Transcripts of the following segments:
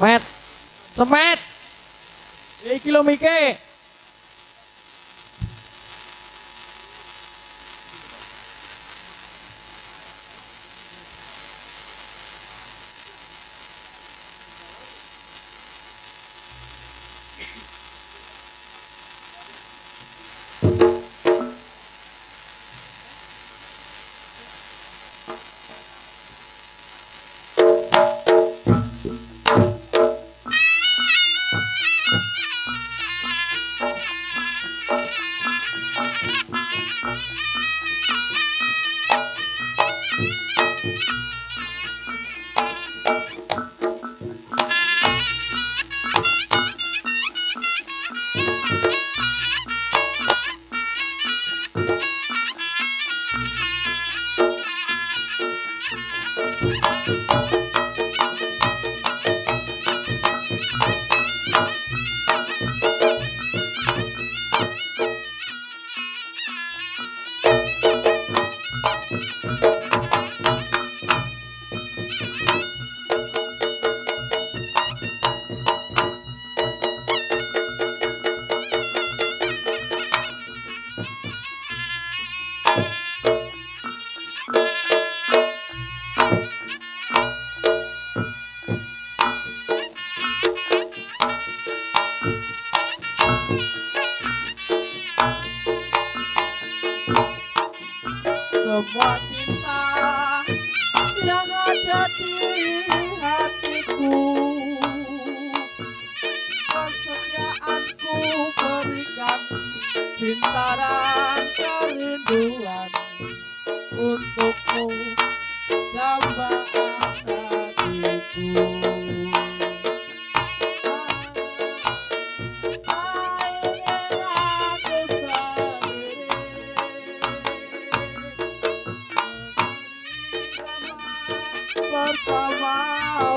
Met. Semet. Iki lho Mike. Cinta dan kerinduan untukmu dambaan hatiku bersama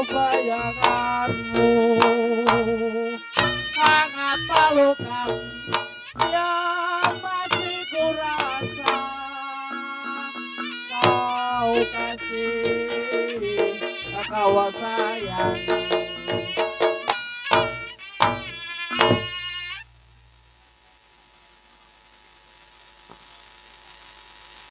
bayanganmu hangat pelukan yang kasih. Kau sayang